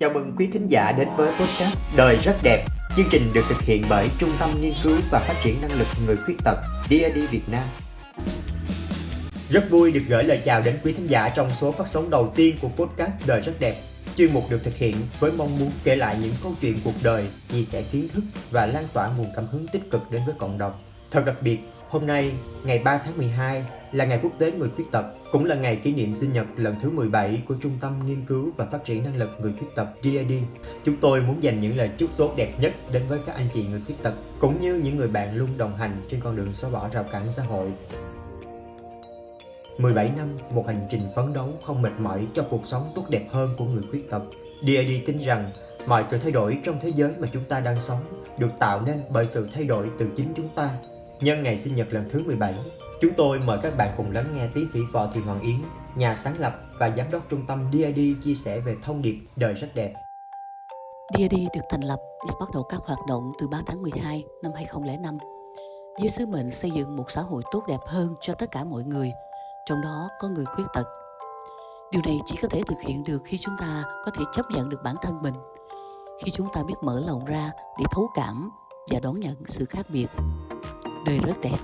Chào mừng quý thính giả đến với podcast Đời rất đẹp. Chương trình được thực hiện bởi Trung tâm Nghiên cứu và Phát triển Năng lực Người Khuyết tật DAD Việt Nam. Rất vui được gửi lời chào đến quý thính giả trong số phát sóng đầu tiên của podcast Đời rất đẹp. Chuyên mục được thực hiện với mong muốn kể lại những câu chuyện cuộc đời, chia sẻ kiến thức và lan tỏa nguồn cảm hứng tích cực đến với cộng đồng. Thật đặc biệt, hôm nay, ngày 3 tháng 12 là ngày quốc tế người khuyết tật, cũng là ngày kỷ niệm sinh nhật lần thứ 17 của Trung tâm Nghiên cứu và Phát triển Năng lực Người Khuyết tật DAD. Chúng tôi muốn dành những lời chúc tốt đẹp nhất đến với các anh chị người khuyết tật, cũng như những người bạn luôn đồng hành trên con đường xóa bỏ rào cản xã hội. 17 năm, một hành trình phấn đấu không mệt mỏi cho cuộc sống tốt đẹp hơn của người khuyết tật. DAD tin rằng mọi sự thay đổi trong thế giới mà chúng ta đang sống được tạo nên bởi sự thay đổi từ chính chúng ta. Nhân ngày sinh nhật lần thứ 17, chúng tôi mời các bạn cùng lắng nghe tiến sĩ Võ Thị Hoàng Yến, nhà sáng lập và giám đốc trung tâm DID chia sẻ về thông điệp đời rất đẹp. DID được thành lập và bắt đầu các hoạt động từ 3 tháng 12 năm 2005 với sứ mệnh xây dựng một xã hội tốt đẹp hơn cho tất cả mọi người, trong đó có người khuyết tật. Điều này chỉ có thể thực hiện được khi chúng ta có thể chấp nhận được bản thân mình, khi chúng ta biết mở lòng ra để thấu cảm và đón nhận sự khác biệt. Đời rất đẹp,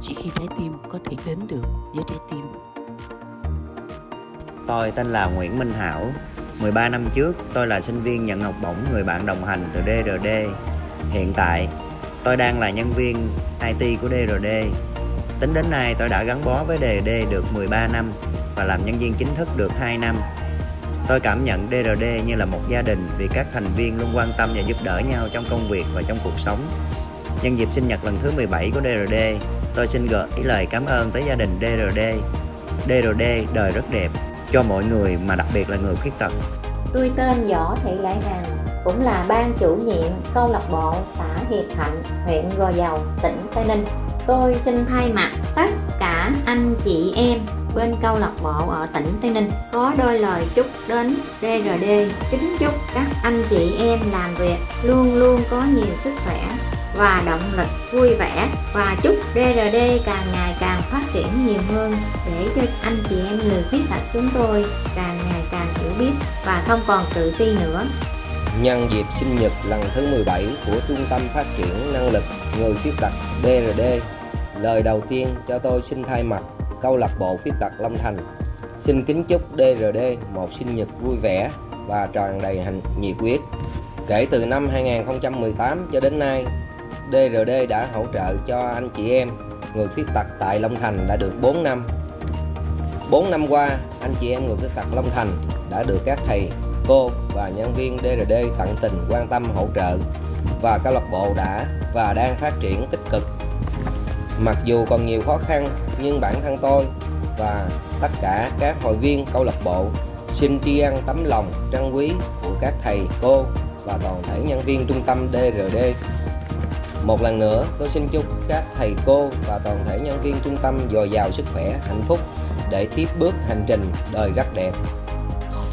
chỉ khi trái tim có thể đến được với trái tim. Tôi tên là Nguyễn Minh Hảo. 13 năm trước, tôi là sinh viên nhận học bổng người bạn đồng hành từ DRD. Hiện tại, tôi đang là nhân viên IT của DRD. Tính đến nay, tôi đã gắn bó với DRD được 13 năm và làm nhân viên chính thức được 2 năm. Tôi cảm nhận DRD như là một gia đình vì các thành viên luôn quan tâm và giúp đỡ nhau trong công việc và trong cuộc sống. Nhân dịp sinh nhật lần thứ 17 của DRD, tôi xin gửi lời cảm ơn tới gia đình DRD. DRD đời rất đẹp cho mọi người mà đặc biệt là người khuyết tật. Tôi tên Võ Thị Lại Hằng, cũng là ban chủ nhiệm câu lạc bộ xã Hiệp Thạnh, huyện Gò Dầu, tỉnh Tây Ninh. Tôi xin thay mặt tất cả anh chị em bên câu lạc bộ ở tỉnh Tây Ninh có đôi lời chúc đến DRD kính chúc các anh chị em làm việc luôn luôn có nhiều sức khỏe và động lực vui vẻ và chúc DRD càng ngày càng phát triển nhiều hơn để cho anh chị em người khuyết tật chúng tôi càng ngày càng hiểu biết và không còn tự ti nữa. Nhân dịp sinh nhật lần thứ 17 của Trung tâm Phát triển Năng lực Người Khuyết tật DRD, lời đầu tiên cho tôi xin thay mặt câu lạc bộ khuyết tật Long Thành xin kính chúc DRD một sinh nhật vui vẻ và tràn đầy hạnh nhiệt huyết. Kể từ năm 2018 cho đến nay, DRD đã hỗ trợ cho anh chị em người khuyết tật tại Long Thành đã được 4 năm. 4 năm qua, anh chị em người khuyết tật Long Thành đã được các thầy, cô và nhân viên DRD tận tình quan tâm hỗ trợ và câu lạc bộ đã và đang phát triển tích cực. Mặc dù còn nhiều khó khăn nhưng bản thân tôi và tất cả các hội viên câu lạc bộ xin tri ân tấm lòng trân quý của các thầy, cô và toàn thể nhân viên trung tâm DRD một lần nữa, tôi xin chúc các thầy cô và toàn thể nhân viên trung tâm dồi dào sức khỏe, hạnh phúc để tiếp bước hành trình đời rất đẹp.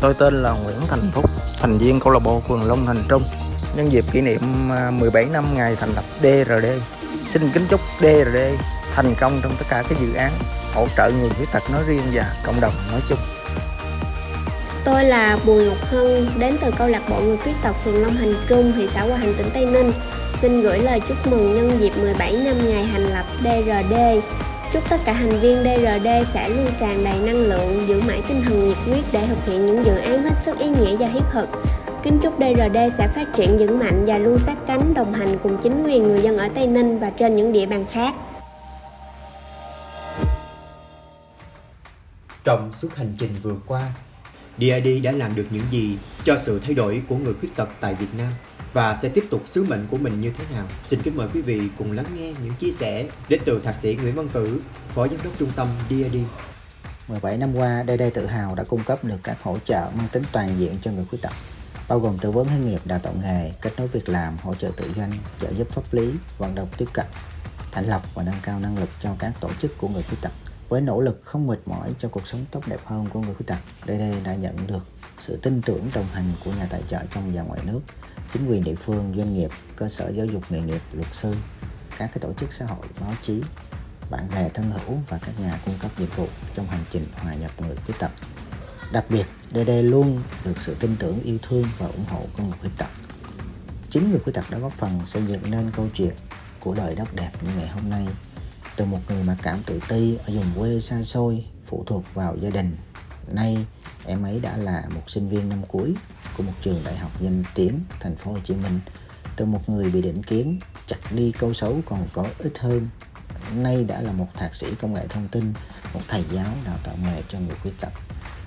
Tôi tên là Nguyễn Thành Phúc, thành viên câu lạc bộ phường Long Thành Trung. Nhân dịp kỷ niệm 17 à, năm ngày thành lập DRD, xin kính chúc DRD thành công trong tất cả các dự án hỗ trợ người khuyết tật nói riêng và cộng đồng nói chung. Tôi là Bùi Ngọc Hân, đến từ câu lạc bộ người khuyết tật phường Long Thành Trung, thị xã Hòa Thành, tỉnh Tây Ninh. Xin gửi lời chúc mừng nhân dịp 17 năm ngày thành lập DRD. Chúc tất cả thành viên DRD sẽ luôn tràn đầy năng lượng, giữ mãi tinh thần nhiệt huyết để thực hiện những dự án hết sức ý nghĩa và thiết thực. Kính chúc DRD sẽ phát triển vững mạnh và luôn sát cánh đồng hành cùng chính quyền người dân ở Tây Ninh và trên những địa bàn khác. Trong suốt hành trình vừa qua, DID đã làm được những gì cho sự thay đổi của người khuyết tật tại Việt Nam? Và sẽ tiếp tục sứ mệnh của mình như thế nào. Xin kính mời quý vị cùng lắng nghe những chia sẻ đến từ Thạc sĩ Nguyễn Văn Cử, Phó Giám đốc Trung tâm DAD. 17 năm qua, DAD tự hào đã cung cấp được các hỗ trợ mang tính toàn diện cho người khuyết tật, bao gồm tư vấn hướng nghiệp, đào tạo nghề, kết nối việc làm, hỗ trợ tự doanh, trợ giúp pháp lý, vận động tiếp cận, thành lập và nâng cao năng lực cho các tổ chức của người khuyết tật. Với nỗ lực không mệt mỏi cho cuộc sống tốt đẹp hơn của người khuyết tật, DAD đã nhận được sự tin tưởng đồng hành của nhà tài trợ trong và ngoài nước chính quyền địa phương, doanh nghiệp, cơ sở giáo dục nghề nghiệp, luật sư, các cái tổ chức xã hội, báo chí, bạn bè thân hữu và các nhà cung cấp dịch vụ trong hành trình hòa nhập người khuyết tật. Đặc biệt, DD luôn được sự tin tưởng, yêu thương và ủng hộ của người khuyết tật. Chính người khuyết tật đã góp phần xây dựng nên câu chuyện của đời đất đẹp như ngày hôm nay. Từ một người mặc cảm tự ti ở vùng quê xa xôi, phụ thuộc vào gia đình. Nay, em ấy đã là một sinh viên năm cuối của một trường đại học danh tiếng thành phố Hồ Chí Minh. Từ một người bị định kiến, chặt đi câu xấu còn có ít hơn. Nay đã là một thạc sĩ công nghệ thông tin, một thầy giáo đào tạo nghề cho người khuyết tật.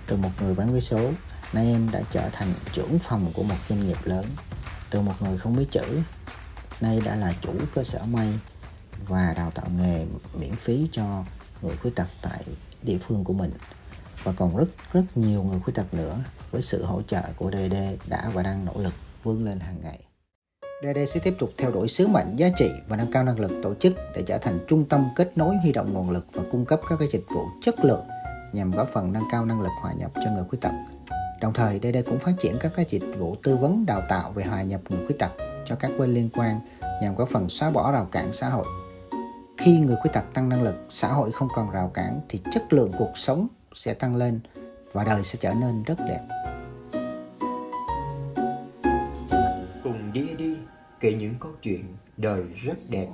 Từ một người bán vé số, nay em đã trở thành trưởng phòng của một doanh nghiệp lớn. Từ một người không biết chữ, nay đã là chủ cơ sở may và đào tạo nghề miễn phí cho người khuyết tật tại địa phương của mình và còn rất rất nhiều người khuyết tật nữa với sự hỗ trợ của DD đã và đang nỗ lực vươn lên hàng ngày. DD sẽ tiếp tục theo đuổi sứ mệnh giá trị và nâng cao năng lực tổ chức để trở thành trung tâm kết nối huy động nguồn lực và cung cấp các cái dịch vụ chất lượng nhằm góp phần nâng cao năng lực hòa nhập cho người khuyết tật. Đồng thời, DD cũng phát triển các cái dịch vụ tư vấn đào tạo về hòa nhập người khuyết tật cho các bên liên quan nhằm góp phần xóa bỏ rào cản xã hội. Khi người khuyết tật tăng năng lực, xã hội không còn rào cản thì chất lượng cuộc sống sẽ tăng lên và đời sẽ trở nên rất đẹp. Cùng đi đi kể những câu chuyện đời rất đẹp